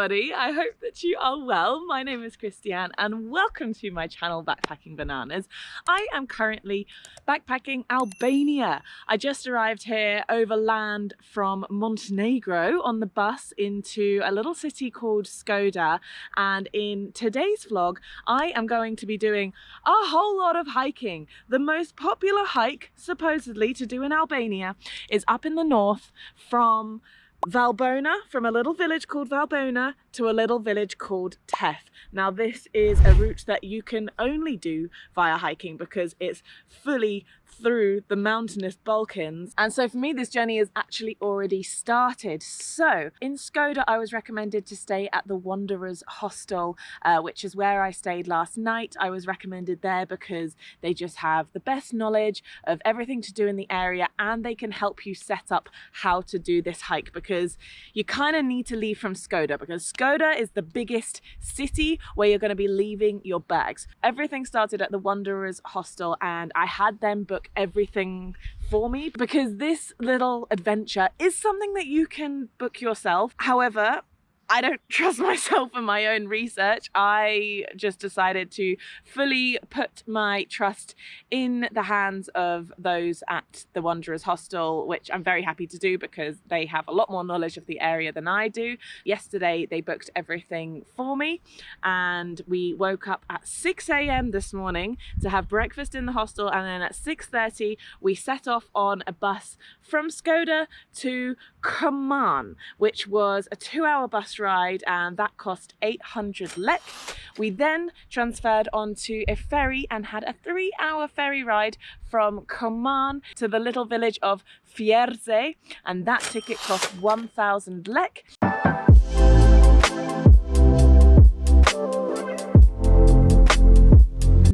everybody. I hope that you are well. My name is Christiane and welcome to my channel Backpacking Bananas. I am currently backpacking Albania. I just arrived here overland from Montenegro on the bus into a little city called Shkoder and in today's vlog I am going to be doing a whole lot of hiking. The most popular hike supposedly to do in Albania is up in the north from Valbona, from a little village called Valbona to a little village called Theth. Now this is a route that you can only do via hiking because it's fully through the mountainous Balkans. And so for me, this journey is actually already started. So in Shkoder, I was recommended to stay at the Wanderers Hostel, uh, which is where I stayed last night. I was recommended there because they just have the best knowledge of everything to do in the area and they can help you set up how to do this hike because you kind of need to leave from Shkoder because Shkoder is the biggest city where you're going to be leaving your bags. Everything started at the Wanderers Hostel and I had them everything for me because this little adventure is something that you can book yourself. However, I don't trust myself in my own research. I just decided to fully put my trust in the hands of those at the Wanderers Hostel, which I'm very happy to do because they have a lot more knowledge of the area than I do. Yesterday, they booked everything for me and we woke up at 6 a.m. this morning to have breakfast in the hostel and then at 6.30 we set off on a bus from Shkoder to Koman, which was a two-hour bus ride and that cost 800 lek. We then transferred onto a ferry and had a three hour ferry ride from Koman to the little village of Fierze and that ticket cost 1000 lek.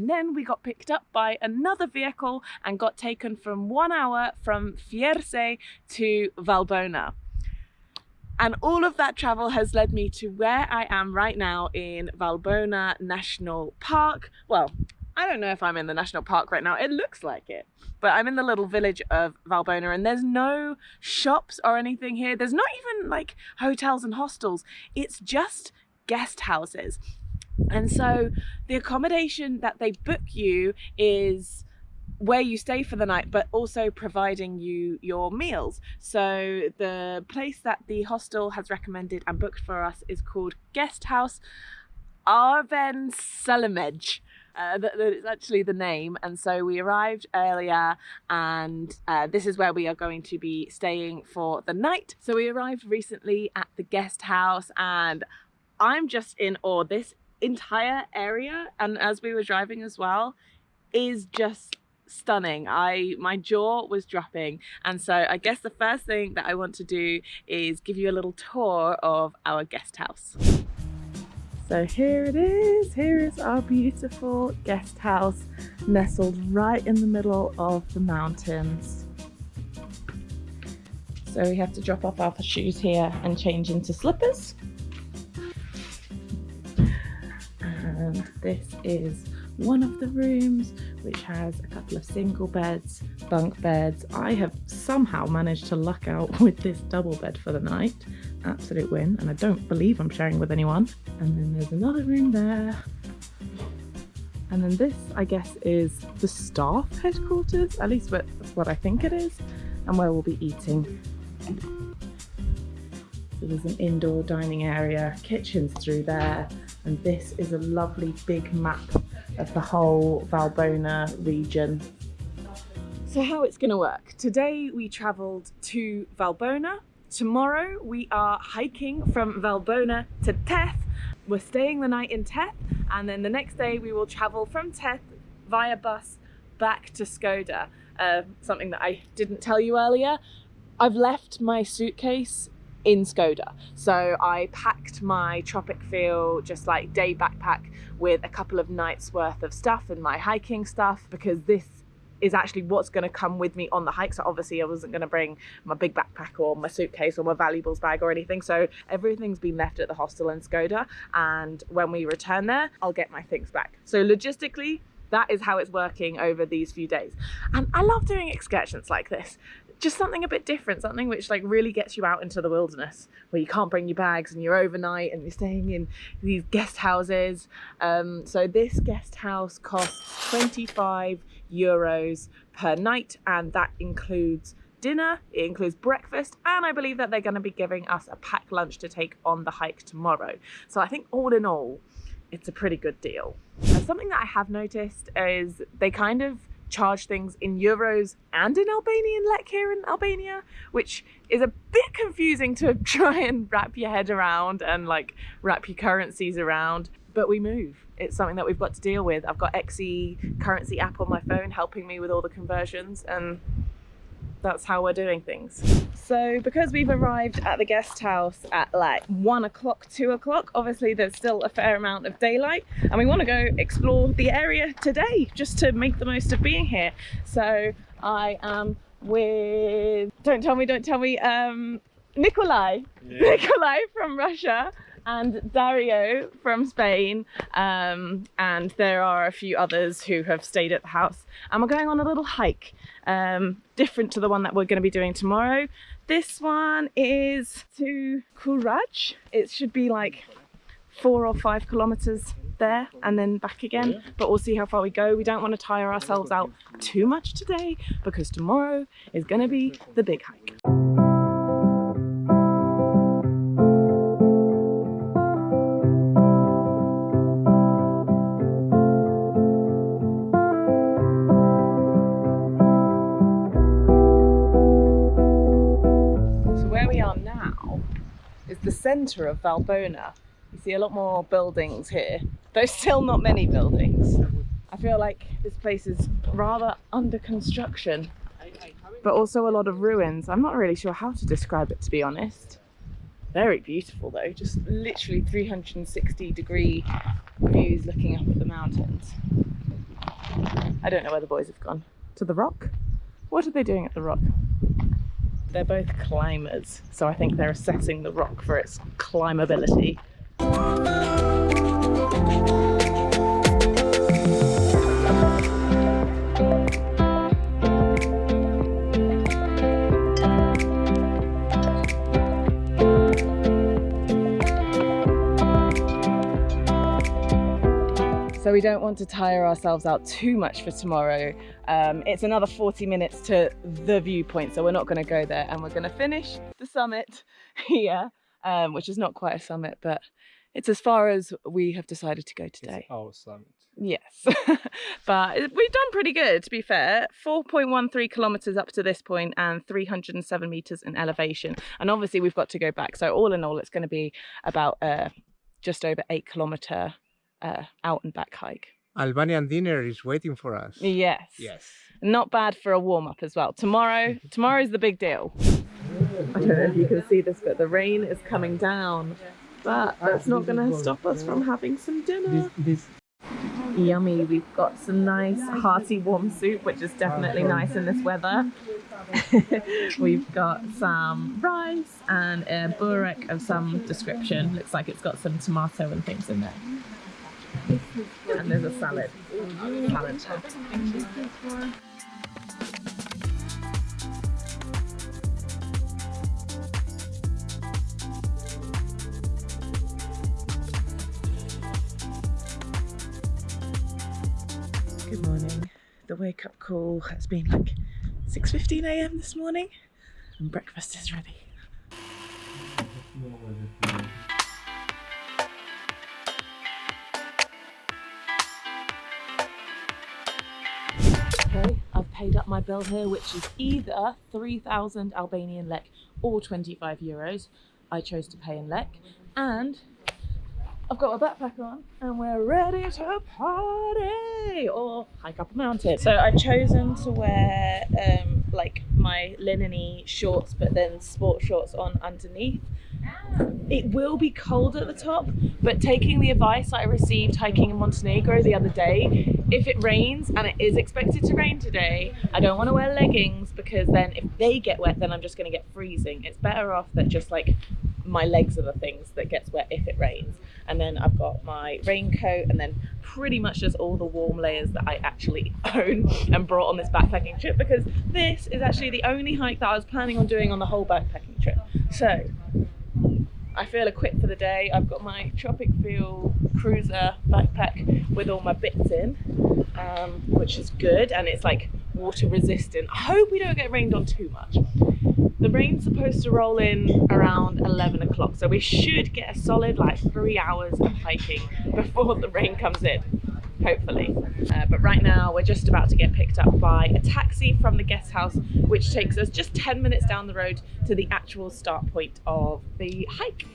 And then we got picked up by another vehicle and got taken from one hour from Fierze to Valbona. And all of that travel has led me to where I am right now in Valbona National Park. Well, I don't know if I'm in the national park right now. It looks like it. But I'm in the little village of Valbona and there's no shops or anything here. There's not even like hotels and hostels. It's just guest houses. And so the accommodation that they book you is where you stay for the night, but also providing you your meals. So the place that the hostel has recommended and booked for us is called Guest House Arven Salamej. Uh, that, is actually the name and so we arrived earlier and uh, this is where we are going to be staying for the night so we arrived recently at the guest house and I'm just in awe this entire area and as we were driving as well is just stunning. I my jaw was dropping. And so i guess the first thing that i want to do is give you a little tour of our guest house. So here it is. Here is our beautiful guest house nestled right in the middle of the mountains. So we have to drop off our shoes here and change into slippers. And this is one of the rooms which has a couple of single beds bunk beds. I have somehow managed to luck out with this double bed for the night. Absolute win and i don't believe i'm sharing with anyone. And then there's another room there. And then this i guess is the staff headquarters at least that's what i think it is and where we'll be eating. So there's an indoor dining area kitchens through there and this is a lovely big map of the whole Valbona region. So how it's going to work. Today we travelled to Valbona. Tomorrow we are hiking from Valbona to Theth. We're staying the night in Theth and then the next day we will travel from Theth via bus back to Shkoder. Uh, something that I didn't tell you earlier. I've left my suitcase in Shkoder. So I packed my Tropic Feel just like day backpack with a couple of nights worth of stuff and my hiking stuff because this is actually what's going to come with me on the hike. So obviously I wasn't going to bring my big backpack or my suitcase or my valuables bag or anything. So everything's been left at the hostel in Shkoder. And when we return there, I'll get my things back. So logistically, that is how it's working over these few days. And I love doing excursions like this. Just something a bit different, something which like really gets you out into the wilderness where you can't bring your bags and you're overnight and you're staying in these guest houses. Um, so this guest house costs 25 euros per night and that includes dinner, it includes breakfast, and I believe that they're going to be giving us a packed lunch to take on the hike tomorrow. So I think all in all, it's a pretty good deal. And something that I have noticed is they kind of charge things in euros and in Albanian lek here in Albania, which is a bit confusing to try and wrap your head around and like wrap your currencies around. But we move. It's something that we've got to deal with. I've got XE currency app on my phone helping me with all the conversions and that's how we're doing things. So because we've arrived at the guest house at like one o'clock, two o'clock, obviously there's still a fair amount of daylight and we want to go explore the area today just to make the most of being here. So I am with, don't tell me, don't tell me, um, Nikolai, yeah. Nikolai from Russia and Dario from Spain. Um, and there are a few others who have stayed at the house. And we're going on a little hike, um, different to the one that we're going to be doing tomorrow. This one is to Kuraj. It should be like four or five kilometers there and then back again but we'll see how far we go we don't want to tire ourselves out too much today because tomorrow is going to be the big hike centre of Valbona. You see a lot more buildings here, though still not many buildings. I feel like this place is rather under construction, but also a lot of ruins. I'm not really sure how to describe it, to be honest. Very beautiful though, just literally 360 degree views looking up at the mountains. I don't know where the boys have gone. To the rock? What are they doing at the rock? They're both climbers, so I think they're assessing the rock for its climbability. We don't want to tire ourselves out too much for tomorrow. Um, it's another 40 minutes to the viewpoint, so we're not going to go there and we're going to finish the summit here, um, which is not quite a summit, but it's as far as we have decided to go today. It's our summit. Yes, but we've done pretty good to be fair. 4.13 kilometers up to this point and 307 meters in elevation. And obviously we've got to go back. So all in all, it's going to be about uh, just over eight kilometer uh, out and back hike. Albanian dinner is waiting for us. Yes. Yes. Not bad for a warm up as well. Tomorrow, tomorrow's the big deal. I don't know if you can see this, but the rain is coming down. But that's not going to stop us from having some dinner. This, this. Yummy. We've got some nice hearty warm soup, which is definitely nice in this weather. We've got some rice and a burek of some description. Looks like it's got some tomato and things in there. And there's a salad. Salad top. Good morning. The wake up call has been like 6.15 a.m. this morning and breakfast is ready. Paid up my bill here, which is either 3,000 Albanian lek or 25 euros. I chose to pay in lek. And I've got my backpack on and we're ready to party or hike up a mountain. So I've chosen to wear um, like my linen shorts, but then sport shorts on underneath it will be cold at the top, but taking the advice I received hiking in Montenegro the other day, if it rains and it is expected to rain today, I don't want to wear leggings because then if they get wet, then I'm just going to get freezing. It's better off that just like my legs are the things that gets wet if it rains. And then I've got my raincoat and then pretty much just all the warm layers that I actually own and brought on this backpacking trip because this is actually the only hike that I was planning on doing on the whole backpacking trip. So I feel equipped for the day. I've got my Tropic Feel Cruiser backpack with all my bits in, um, which is good, and it's like water resistant. I hope we don't get rained on too much. The rain's supposed to roll in around 11 o'clock, so we should get a solid like three hours of hiking before the rain comes in hopefully. Uh, but right now we're just about to get picked up by a taxi from the guest house, which takes us just 10 minutes down the road to the actual start point of the hike.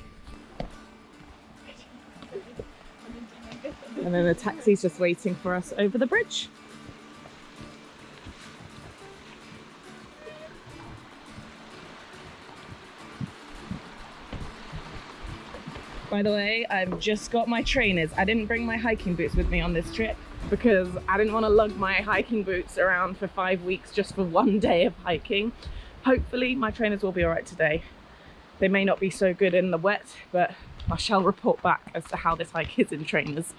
And then the taxi's just waiting for us over the bridge. By the way, I've just got my trainers. I didn't bring my hiking boots with me on this trip because I didn't want to lug my hiking boots around for five weeks just for one day of hiking. Hopefully my trainers will be all right today. They may not be so good in the wet, but I shall report back as to how this hike is in trainers.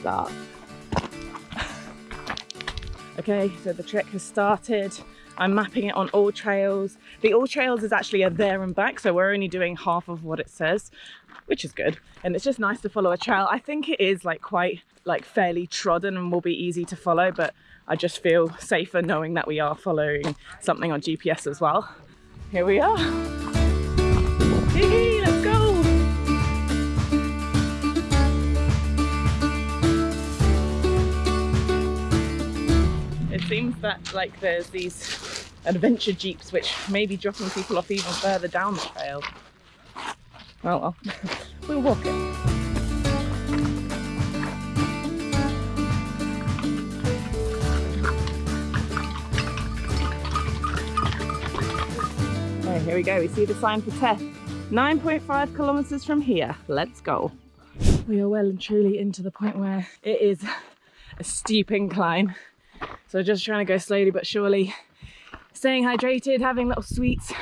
Start. Okay, so the trek has started. I'm mapping it on all trails. The all trails is actually a there and back, so we're only doing half of what it says, which is good. And it's just nice to follow a trail. I think it is like quite like fairly trodden and will be easy to follow, but I just feel safer knowing that we are following something on GPS as well. Here we are. Seems that like there's these adventure jeeps which may be dropping people off even further down the trail. Oh well, we'll walk it. Here we go. We see the sign for Theth. 9.5 kilometers from here. Let's go. We are well and truly into the point where it is a steep incline so just trying to go slowly but surely, staying hydrated, having little sweets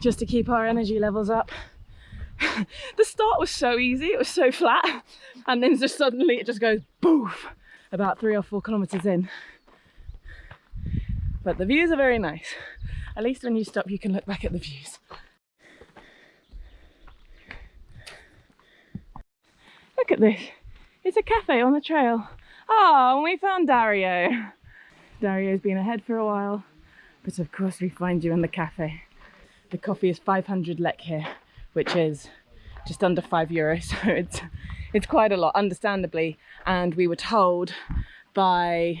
just to keep our energy levels up. the start was so easy, it was so flat, and then just suddenly it just goes boof about three or four kilometers in. But the views are very nice. At least when you stop, you can look back at the views. Look at this. It's a cafe on the trail. Oh, we found Dario. Dario's been ahead for a while, but of course we find you in the cafe. The coffee is 500 lek here, which is just under five euros, so it's, it's quite a lot, understandably. And we were told by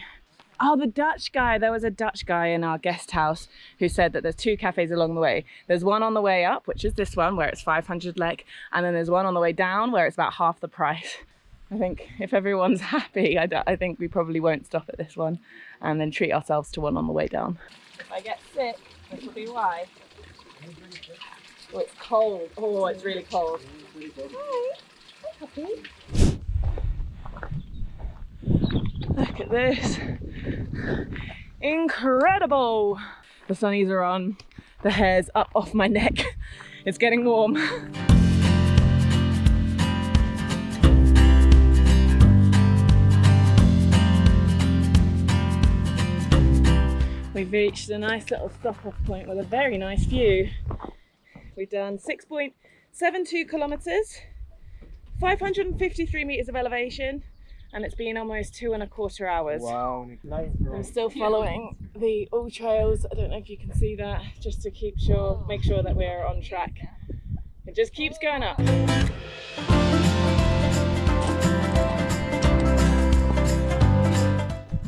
Oh, the Dutch guy. There was a Dutch guy in our guest house who said that there's two cafes along the way. There's one on the way up, which is this one, where it's 500 lek, and then there's one on the way down where it's about half the price. I think if everyone's happy, I, I think we probably won't stop at this one and then treat ourselves to one on the way down. If I get sick, this will be why. Oh, it's cold. Oh, it's really cold. Hi. Hi, Look at this. Incredible. The sunnies are on. The hair's up off my neck. It's getting warm. We've reached a nice little stop off point with a very nice view. We've done 6.72 kilometres, 553 metres of elevation, and it's been almost two and a quarter hours. Wow, I'm still following the all trails. I don't know if you can see that, just to keep sure, make sure that we're on track. It just keeps going up.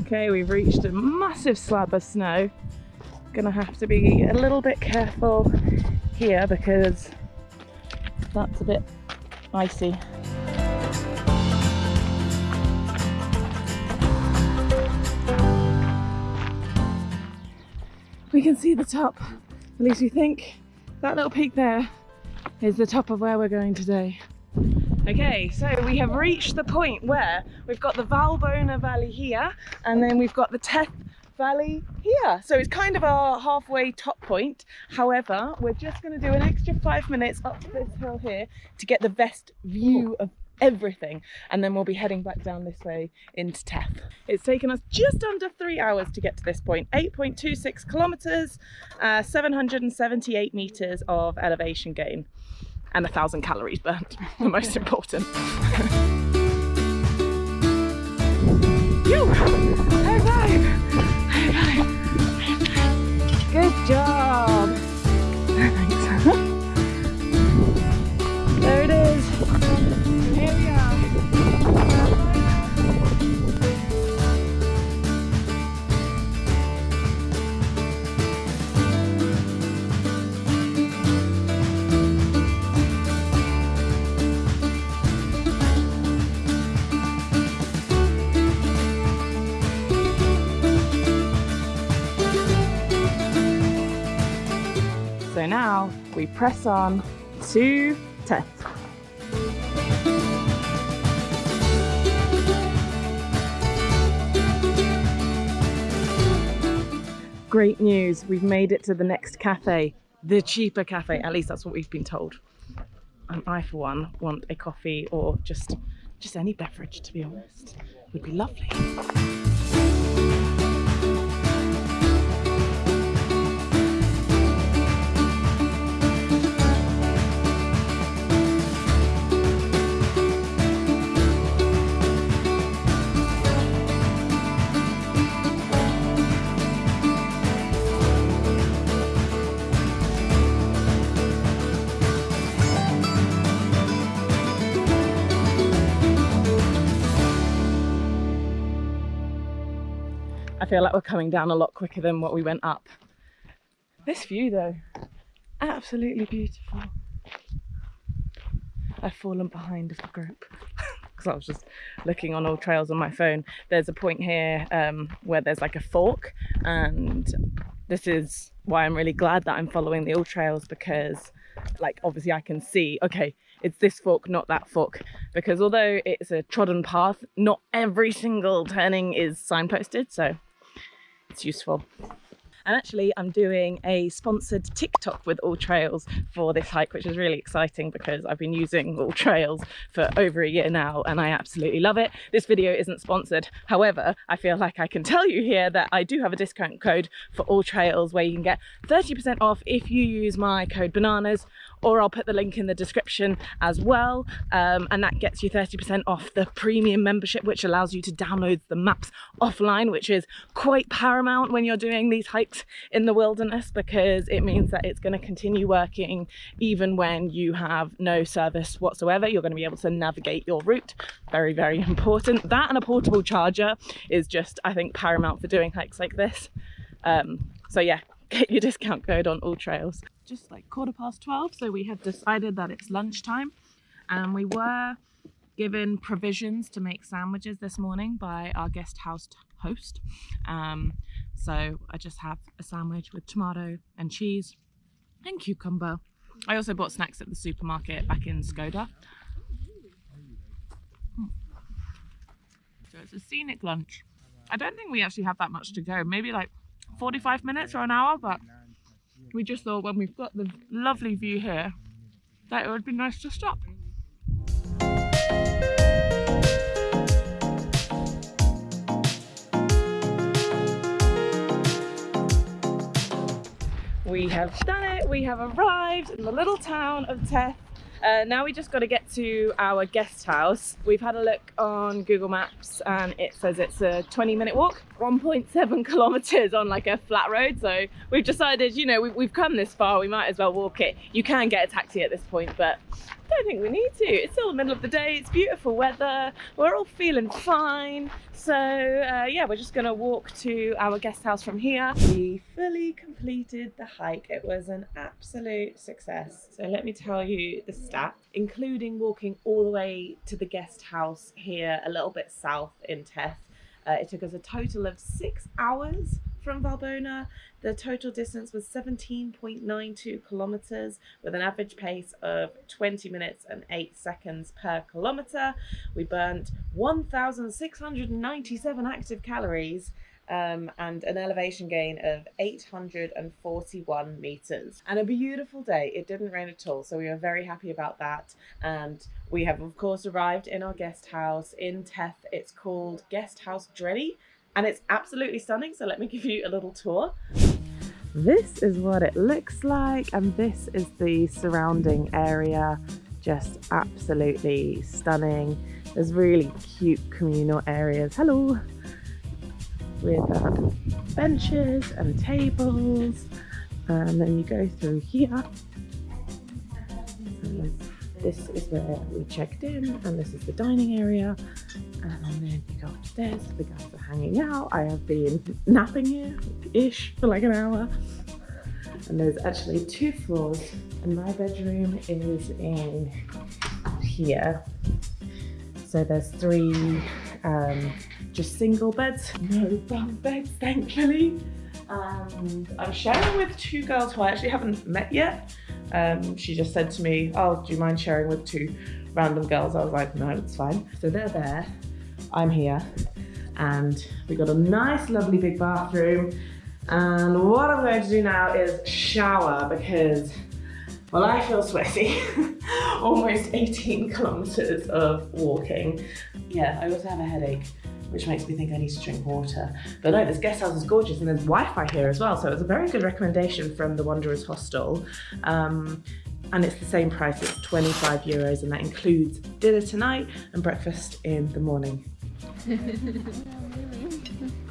Okay, we've reached a massive slab of snow. Gonna have to be a little bit careful here because that's a bit icy. We can see the top, at least we think that little peak there is the top of where we're going today. Okay, so we have reached the point where we've got the Valbona Valley here and then we've got the Theth Valley here. So it's kind of our halfway top point. However, we're just going to do an extra five minutes up this hill here to get the best view of everything and then we'll be heading back down this way into Theth. It's taken us just under three hours to get to this point, 8.26 kilometers, uh, 778 meters of elevation gain and a thousand calories burnt, the most important. you! High five! High five! Good job! Press on to Theth. Great news, we've made it to the next cafe, the cheaper cafe, at least that's what we've been told. And I for one want a coffee or just just any beverage to be honest. Would be lovely. Feel like we're coming down a lot quicker than what we went up. This view though, absolutely beautiful. I've fallen behind of the group because I was just looking on all trails on my phone. There's a point here um, where there's like a fork and this is why I'm really glad that I'm following the all trails because like obviously I can see, okay, it's this fork, not that fork. Because although it's a trodden path, not every single turning is signposted, so it's useful. And actually, I'm doing a sponsored TikTok with All Trails for this hike, which is really exciting because I've been using All Trails for over a year now and I absolutely love it. This video isn't sponsored. However, I feel like I can tell you here that I do have a discount code for All Trails where you can get 30% off if you use my code BANANAS or I'll put the link in the description as well. Um, and that gets you 30% off the premium membership, which allows you to download the maps offline, which is quite paramount when you're doing these hikes in the wilderness because it means that it's going to continue working even when you have no service whatsoever. You're going to be able to navigate your route. Very, very important. That and a portable charger is just, I think, paramount for doing hikes like this. Um, so yeah, get your discount code on all trails. Just like quarter past 12, so we have decided that it's lunchtime and we were given provisions to make sandwiches this morning by our guest house host. Um, so I just have a sandwich with tomato and cheese and cucumber. I also bought snacks at the supermarket back in Shkoder. So it's a scenic lunch. I don't think we actually have that much to go, maybe like 45 minutes or an hour, but we just thought when we've got the lovely view here that it would be nice to stop. We have done it, we have arrived in the little town of Theth. Uh, now we just got to get to our guest house. We've had a look on Google Maps and it says it's a 20 minute walk, 1.7 kilometers on like a flat road. So we've decided, you know, we, we've come this far, we might as well walk it. You can get a taxi at this point, but don't think we need to. It's still the middle of the day, it's beautiful weather, we're all feeling fine. So uh, yeah, we're just gonna walk to our guest house from here. We fully completed the hike. It was an absolute success. So let me tell you the stats, including walking all the way to the guest house here a little bit south in Theth. Uh, it took us a total of six hours from Valbona. The total distance was 17.92 kilometers with an average pace of 20 minutes and 8 seconds per kilometer. We burnt 1,697 active calories um, and an elevation gain of 841 meters. And a beautiful day. It didn't rain at all, so we were very happy about that. And we have, of course, arrived in our guest house in Theth. It's called Guest House Dreddy, and it's absolutely stunning. So let me give you a little tour. This is what it looks like, and this is the surrounding area. Just absolutely stunning. There's really cute communal areas. Hello! with um, benches and tables and then you go through here and this is where we checked in and this is the dining area and then you go upstairs the guys are hanging out i have been napping here ish for like an hour and there's actually two floors and my bedroom is in here so there's three um, just single beds, no bunk beds, thankfully. And I'm sharing with two girls who I actually haven't met yet. Um, she just said to me, oh, do you mind sharing with two random girls? I was like, no, it's fine. So they're there, I'm here, and we got a nice, lovely big bathroom. And what I'm going to do now is shower because, well, I feel sweaty. Almost 18 kilometers of walking. Yeah, I also have a headache which makes me think I need to drink water. But no, this guest house is gorgeous and there's Wi-Fi here as well. So it's a very good recommendation from the Wanderers Hostel. Um, and it's the same price, it's 25 euros and that includes dinner tonight and breakfast in the morning. 감사합니다.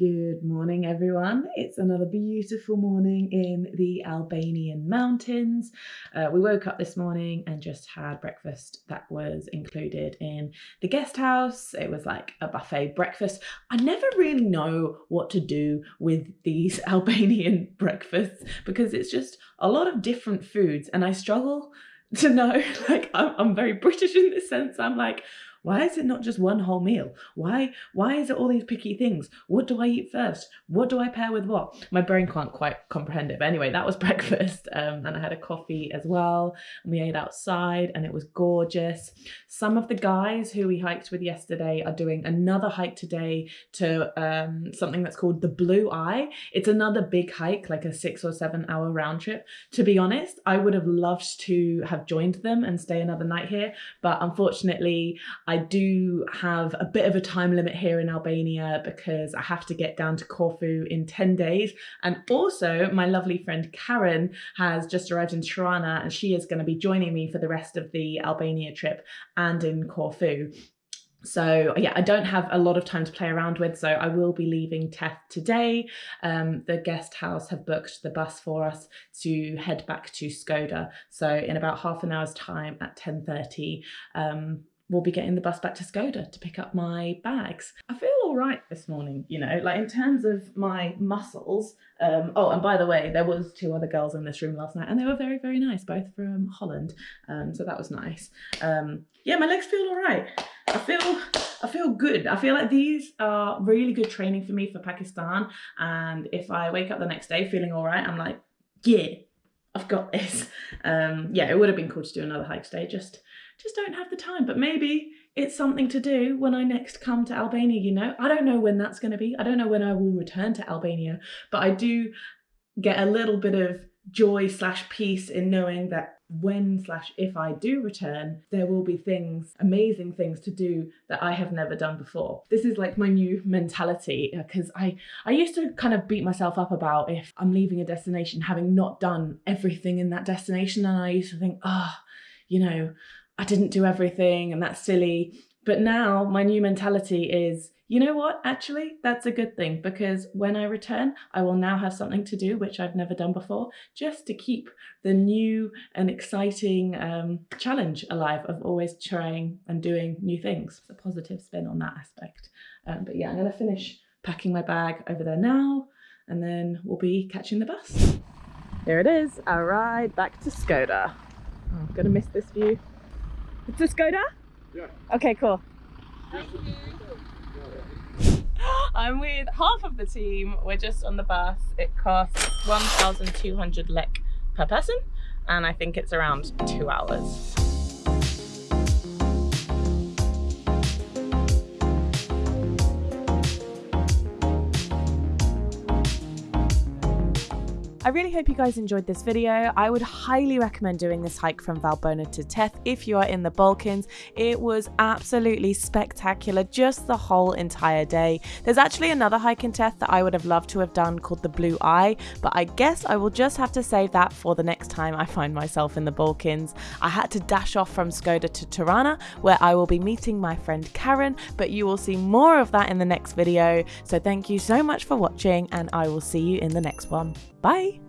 Good morning, everyone. It's another beautiful morning in the Albanian mountains. Uh, we woke up this morning and just had breakfast that was included in the guest house. It was like a buffet breakfast. I never really know what to do with these Albanian breakfasts because it's just a lot of different foods, and I struggle to know. Like, I'm, I'm very British in this sense. I'm like, why is it not just one whole meal? Why why is it all these picky things? What do I eat first? What do I pair with what? My brain can't quite comprehend it. But anyway, that was breakfast. Um, and I had a coffee as well. And we ate outside and it was gorgeous. Some of the guys who we hiked with yesterday are doing another hike today to um, something that's called the Blue Eye. It's another big hike, like a six or seven hour round trip. To be honest, I would have loved to have joined them and stay another night here. But unfortunately, I do have a bit of a time limit here in Albania because I have to get down to Corfu in 10 days. And also, my lovely friend Karen has just arrived in Tirana and she is going to be joining me for the rest of the Albania trip and in Corfu. So yeah, I don't have a lot of time to play around with, so I will be leaving Theth today. Um, the guest house have booked the bus for us to head back to Shkoder. So in about half an hour's time at 10.30, um, will be getting the bus back to Shkoder to pick up my bags. I feel all right this morning, you know, like in terms of my muscles. Um, oh, and by the way, there was two other girls in this room last night and they were very, very nice, both from Holland. Um, so that was nice. Um, yeah, my legs feel all right. I feel I feel good. I feel like these are really good training for me for Pakistan. And if I wake up the next day feeling all right, I'm like, yeah, I've got this. Um, yeah, it would have been cool to do another hike today, just just don't have the time. But maybe it's something to do when I next come to Albania, you know? I don't know when that's going to be. I don't know when I will return to Albania, but I do get a little bit of joy slash peace in knowing that when slash if I do return, there will be things, amazing things to do that I have never done before. This is like my new mentality because I I used to kind of beat myself up about if I'm leaving a destination having not done everything in that destination, and I used to think, ah, oh, you know, I didn't do everything and that's silly. But now my new mentality is, you know what? Actually, that's a good thing because when I return, I will now have something to do which I've never done before, just to keep the new and exciting um, challenge alive of always trying and doing new things. A positive spin on that aspect. Um, but yeah, I'm going to finish packing my bag over there now and then we'll be catching the bus. Here it is, our ride back to Shkoder. Oh, I'm gonna miss this view. It's a Skoda? Yeah. Okay, cool. I'm with half of the team. We're just on the bus. It costs 1,200 lek per person, and I think it's around two hours. I really hope you guys enjoyed this video. I would highly recommend doing this hike from Valbona to Theth if you are in the Balkans. It was absolutely spectacular just the whole entire day. There's actually another hike in Theth that I would have loved to have done called the Blue Eye, but I guess I will just have to save that for the next time I find myself in the Balkans. I had to dash off from Shkoder to Tirana where I will be meeting my friend Karen, but you will see more of that in the next video. So thank you so much for watching and I will see you in the next one. Bye!